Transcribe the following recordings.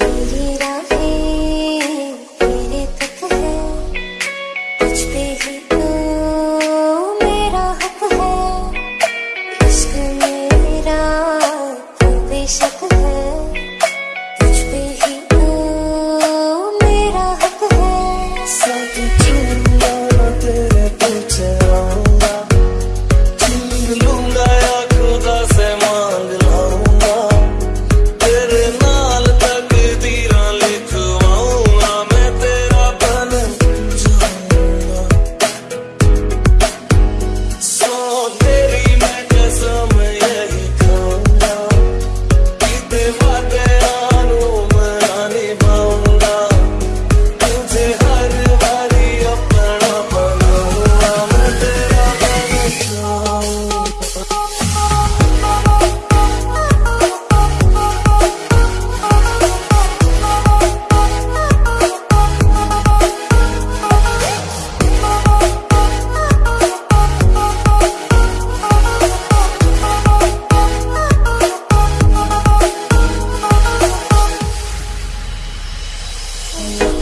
Made it out.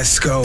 Let's go.